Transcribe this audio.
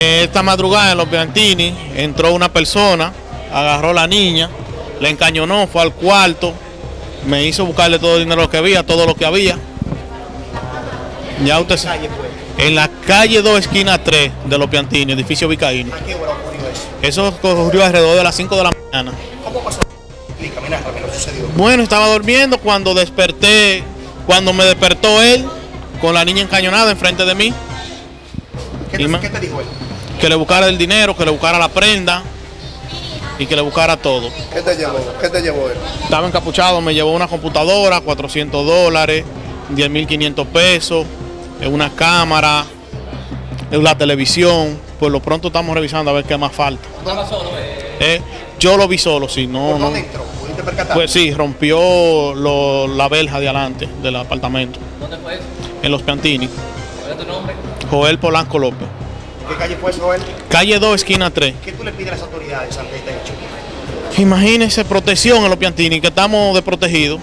Esta madrugada en los Piantini entró una persona, agarró a la niña, le encañonó, fue al cuarto, me hizo buscarle todo el dinero que había, todo lo que había. Ya usted sabe. En la calle 2, esquina 3 de los Piantini, edificio Vicaíno. ¿A qué hora ocurrió eso? Eso ocurrió alrededor de las 5 de la mañana. ¿Cómo pasó? Explícame, narrame lo sucedió. Bueno, estaba durmiendo cuando desperté, cuando me despertó él, con la niña encañonada enfrente de mí, ¿Qué te, qué te dijo él? Que le buscara el dinero, que le buscara la prenda y que le buscara todo. ¿Qué te llevó? ¿Qué te llevó él? Estaba encapuchado, me llevó una computadora, 400 dólares, 10.500 pesos, eh, una cámara, eh, la televisión. Por lo pronto estamos revisando a ver qué más falta. Eh, yo lo vi solo, sí, no, ¿Por no. dónde entró? ¿Pudiste percatar? Pues sí, rompió lo- la verja de adelante del apartamento. ¿Dónde fue eso? En los Piantini. ¿Cuál es tu nombre? Joel Polanco López. ¿Qué calle fue eso, Joel? Calle 2, esquina 3. ¿Qué tú le pides a las autoridades ante este hecho? Imagínense protección en los Piantini, que estamos desprotegidos.